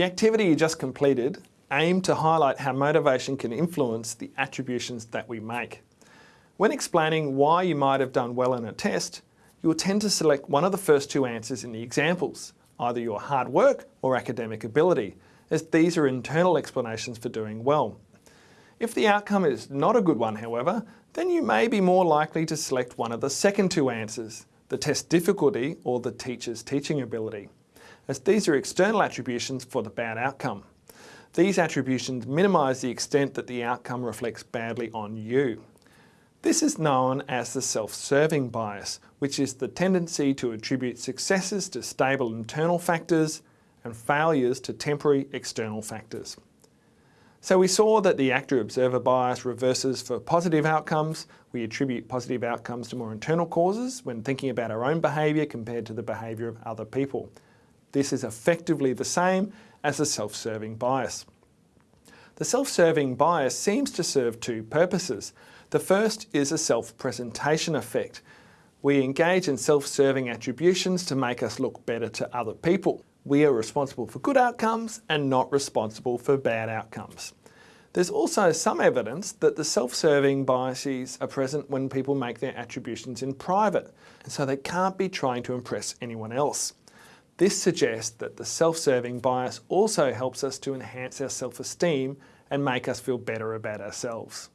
The activity you just completed aimed to highlight how motivation can influence the attributions that we make. When explaining why you might have done well in a test, you will tend to select one of the first two answers in the examples, either your hard work or academic ability, as these are internal explanations for doing well. If the outcome is not a good one, however, then you may be more likely to select one of the second two answers, the test difficulty or the teacher's teaching ability, as these are external attributions for the bad outcome. These attributions minimise the extent that the outcome reflects badly on you. This is known as the self-serving bias, which is the tendency to attribute successes to stable internal factors and failures to temporary external factors. So we saw that the actor-observer bias reverses for positive outcomes. We attribute positive outcomes to more internal causes when thinking about our own behaviour compared to the behaviour of other people. This is effectively the same as the self-serving bias. The self-serving bias seems to serve two purposes. The first is a self-presentation effect. We engage in self-serving attributions to make us look better to other people. We are responsible for good outcomes and not responsible for bad outcomes. There's also some evidence that the self-serving biases are present when people make their attributions in private, and so they can't be trying to impress anyone else. This suggests that the self-serving bias also helps us to enhance our self-esteem and make us feel better about ourselves.